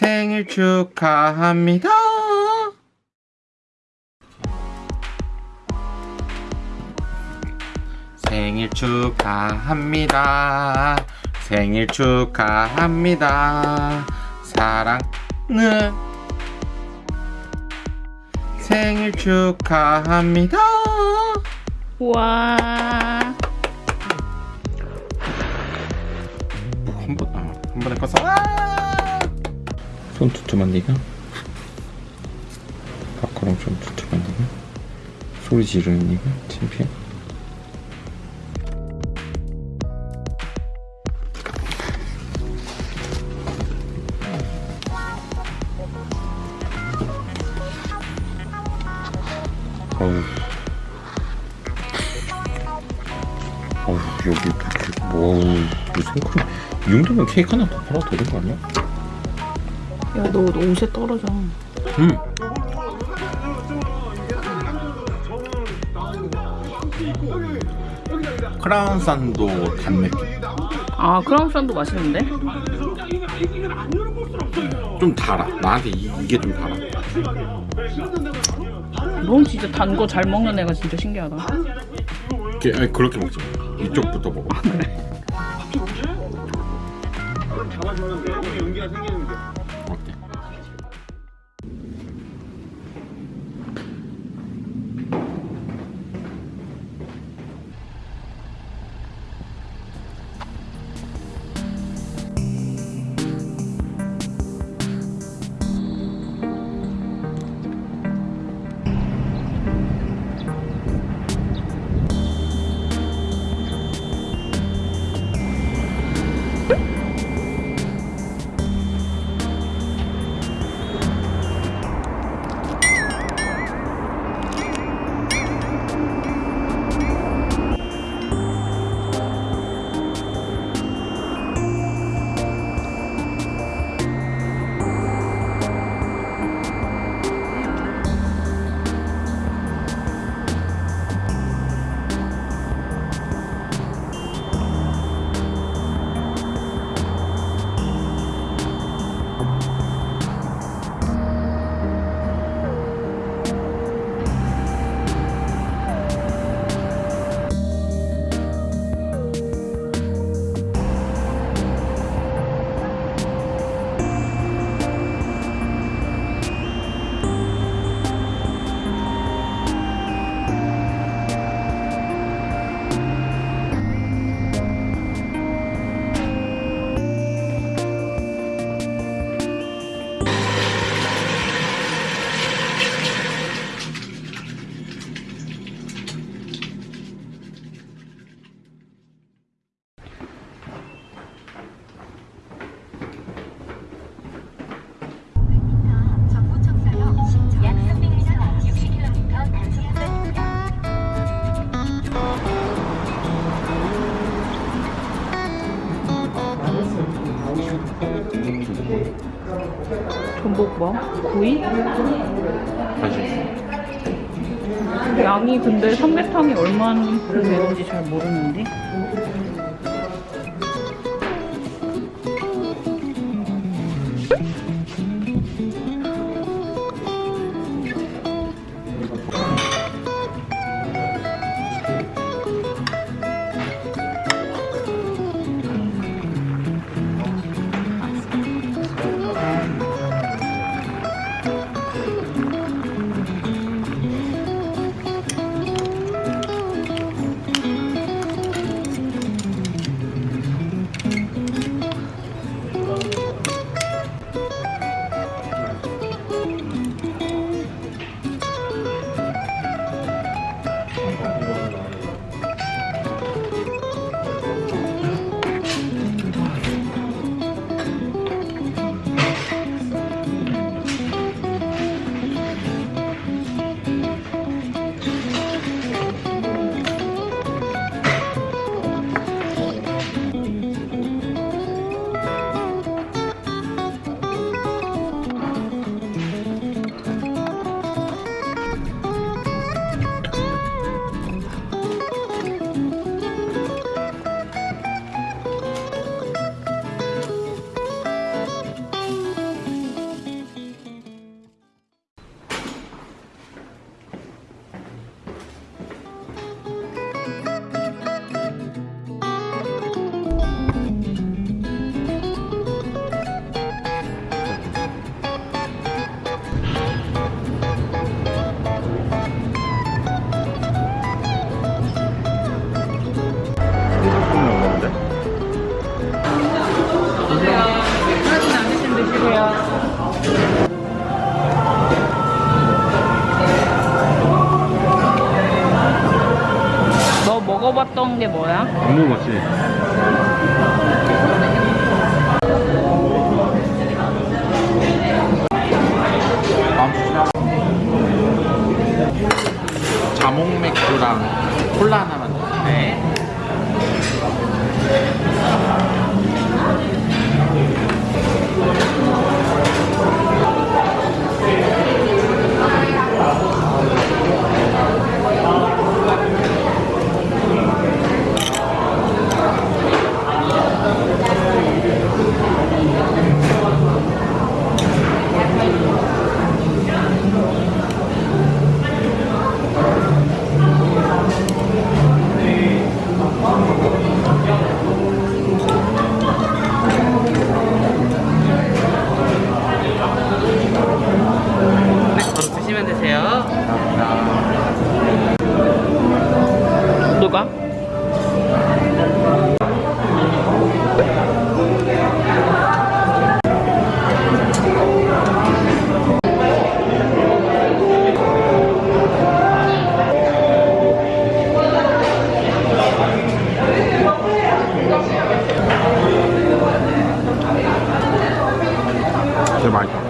생일 축하합니다. 생일 축하합니다. 생일 축하합니다. 사랑은 생일 축하합니다. 우와. 한 번, 아, 한 번에 꺼서. 손 두툼한 니가? 밖으로 좀 두툼한 니가? 소리 지르는 니가? 창피해? 어우 어우 여기 뭐 무슨 크림 이 정도면 케이크 하나 더 팔아도 되는 거 아니야? 야, 너, 너 옷에 떨어져. 응 크라운 산도 단 느낌 아, 크라운 산도 맛있는데? 좀 달아 나한테 이, 이게 좀 달아 넌 진짜 단 거 잘 먹는 애가 진짜 신기하다. 이렇게, 아니, 그렇게 먹지 마 이쪽부터 먹어 어때? 전복 뭐? 구이? 양이 근데 삼계탕이 얼마나 되는지 잘 모르는데? 먹었던 게 뭐야? 안 먹어봤지? 자몽 맥주랑 콜라 하나 진짜 맛있다